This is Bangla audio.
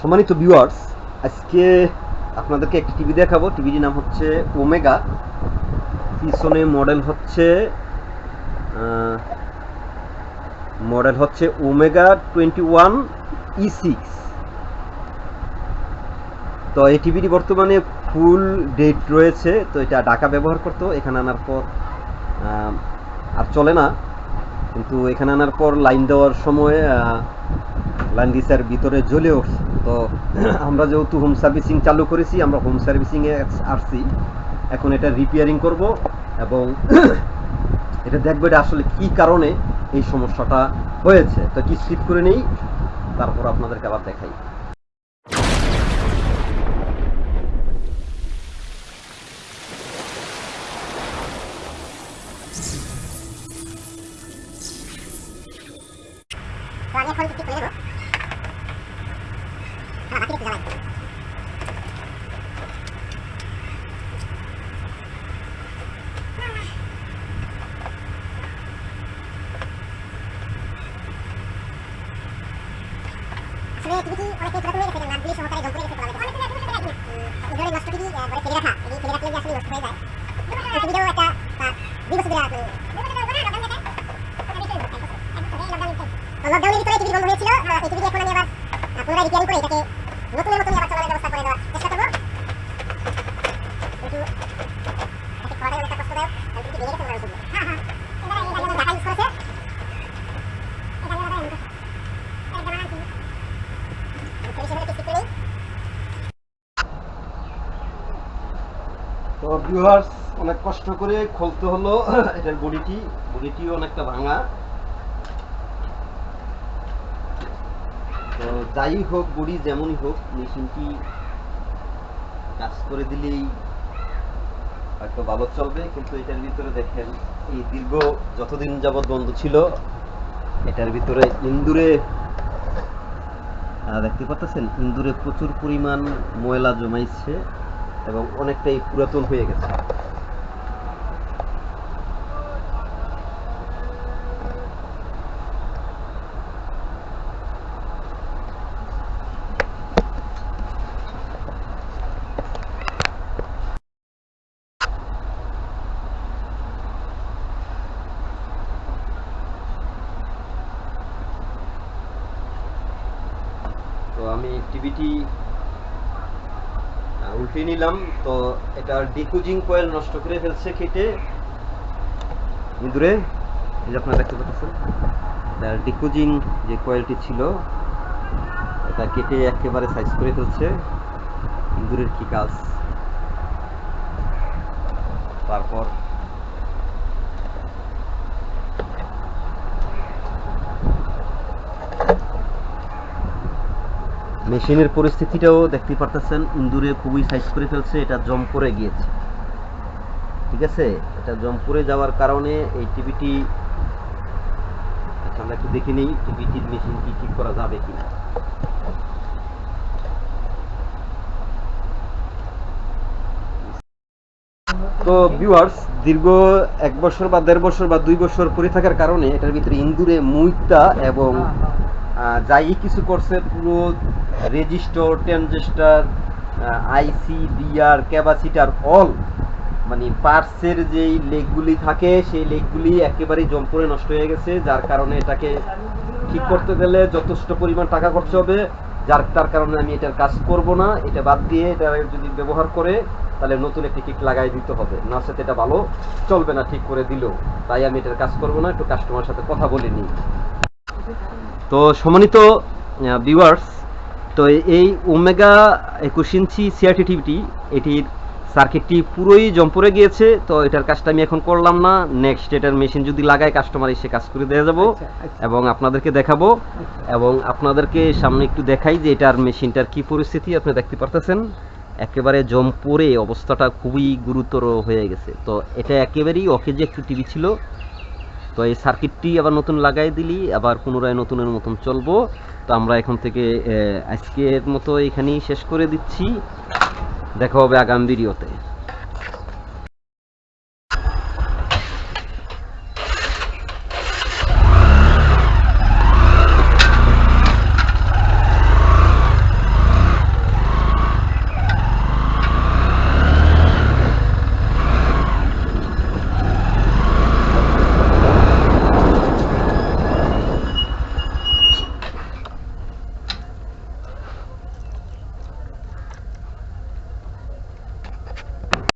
সম্মানিত ভিউয়ার্স আজকে আপনাদেরকে একটি টিভি দেখাবো। টিভিটির নাম হচ্ছে ওমেগা। পিছনে মডেল হচ্ছে মডেল হচ্ছে Omega twenty one E six তো এই টিভিটি বর্তমানে ফুল ডেট রয়েছে। তো এটা ঢাকা ব্যবহার করতো, এখানে আনার পর আর চলে না। কিন্তু এখানে আনার পর লাইন দেওয়ার সময় লাইন দিসার ভিতরে জ্বলে উঠছে তো আমরা যেহেতু হোম সার্ভিসিং চালু করেছি, আমরা হোম সার্ভিসিংয়ে আসছি। এখন এটা রিপেয়ারিং করব এবং এটা দেখব এটা আসলে কি কারণে এই সমস্যাটা হয়েছে। তো কি স্লিপ করে নেই, তারপর আপনাদেরকে আবার দেখাই তো আমি এখন কি করে দেবো হ্যাঁ বাকি একটু জ্বালাই আসলে টিভি অনেকে পুরাতন হয়ে গেছে নাম দিয়ে সহকারে জল করে গেছে বলা যায় ইঁদুরের নষ্ট টিভি ঘরে ফেলে রাখা এই ফেলে রাখলে যে আসলে নষ্ট হয়ে যায় এই টিভিটাও একটা আহ, দুই বছর ধরে লকডাউনের ভিতরে টিভি বন্ধ হয়েছিল আহ, এই টিভি এখন আমি আবার আহ, পুনরায় রিপেয়ারিং করে এটাকে নতুনের মতন আবার চালানোর ব্যবস্থা করে দেওয়ার চেষ্টা করব কিন্তু এটাকে করাটাই অনেকটা কষ্টদায়ক কারণ টিভি ভেঙে গেছে মনে হয় হ্যাঁ হ্যাঁ এবারে এই গাড়ি ঢাকা ইউজ করেছে এই গাড়ি আবার এমন এই জামানা কি এই সেভাবে টেস্ট করেই তো ভিউয়ার্স অনেক কষ্ট করে খুলতে হলো এটার বডিটি বডিটিও অনেকটা ভাঙা। তো যাই হোক বডি যেমনই হোক, মেশিনটি কাজ করে দিলেই হয়তো ভালো চলবে, কিন্তু এটার ভিতরে দেখেন, এই দীর্ঘ যতদিন যাবৎ বন্ধ ছিল, এটার ভিতরে ইন্দুরে দেখতে পাচ্ছেন? ইন্দুরে প্রচুর পরিমাণ ময়লা জমাইছে। এবং অনেকটাই পুরাতন হয়ে গেছে। তো আমি টিভিটি উল্টে নিলাম। তো এটা ডিকুজিং কয়েল নষ্ট করে ফেলছে খেটে। ইঁদুরে এই যে আপনারা দেখতে পাচ্ছেন, এটা ডিকুজিং যে কয়েলটি ছিল, এটা কেটে একেবারে সাইজ করে ফেলছে। ইঁদুরের কি কাজ? তারপর মেশিনের পরিস্থিতিটাও দেখতে পারতেছেন। ইন্দুরে খুবই সাইজ করে ফেলছে, এটা জম করে গিয়েছে। ঠিক আছে? এটা জম করে যাওয়ার কারণে এই টিভিটি আচ্ছা আমরা একটু দেখে নিই, টিভিটির মেশিন কি ঠিক করা যাবে কিনা। তো ভিউয়ার্স দীর্ঘ এক বছর বা দেড় বছর বা দুই বছর পরে থাকার কারণে এটার ভিতরে ইন্দুরে মুইতা এবং যাই কিছু করছে, পুরো resistor transistor IC DR capacitor all মানে পার্টসের যেই লেগগুলি থাকে, সেই লেগগুলি একেবারেই করে নষ্ট হয়ে গেছে, যার কারণে এটাকে ঠিক করতে গেলে যথেষ্ট পরিমাণ টাকা খরচ হবে। যার, তার কারণে আমি এটার কাজ করব না। এটা বাদ দিয়ে এটা যদি ব্যবহার করে, তাহলে নতুন একটি কিক লাগাই দিতে হবে। না সাথে এটা ভালো চলবে না, ঠিক করে দিলেও। তাই আমি এটার কাজ করব না, একটু কাস্টমার সাথে কথা বলে নিই। তো সম্মানিত ভিউয়ার্স তো এই ওমেগা একুশ ইঞ্চি সিআরটি টিভিটি এটির সার্কিটটি পুরোই জম্পরে গিয়েছে তো এটার কাজটা আমি এখন করলাম না। নেক্সট এটার মেশিন যদি লাগায় কাস্টমার এসে কাজ করে দিয়ে যাব এবং আপনাদেরকে দেখাবো এবং আপনাদেরকে সামনে একটু দেখাই যে এটার মেশিনটার কি পরিস্থিতি আপনি দেখতে পারতেছেন। একেবারে জম্পরে অবস্থাটা খুবই গুরুতর হয়ে গেছে। তো এটা একেবারেই অকেজে একটু টিভি ছিল। তো এই সার্কিটটি আবার নতুন লাগাই দিলি, আবার পুনরায় নতুনের মতন চলবো। তো আমরা এখন থেকে আজকের মতো এখানেই শেষ করে দিচ্ছি। দেখা হবে আগাম ভিডিওতে।